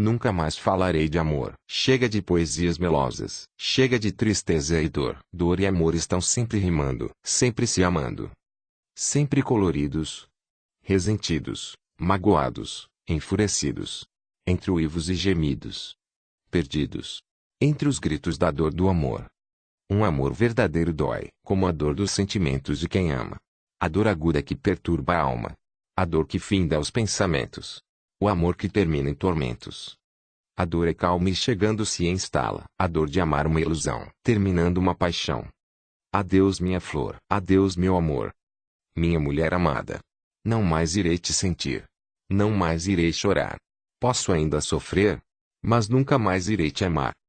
Nunca mais falarei de amor. Chega de poesias melosas. Chega de tristeza e dor. Dor e amor estão sempre rimando, sempre se amando. Sempre coloridos. Resentidos, magoados, enfurecidos. Entre uivos e gemidos. Perdidos. Entre os gritos da dor do amor. Um amor verdadeiro dói, como a dor dos sentimentos de quem ama. A dor aguda que perturba a alma. A dor que finda os pensamentos. O amor que termina em tormentos. A dor é calma e chegando se instala. A dor de amar uma ilusão, terminando uma paixão. Adeus minha flor, adeus meu amor. Minha mulher amada. Não mais irei te sentir. Não mais irei chorar. Posso ainda sofrer, mas nunca mais irei te amar.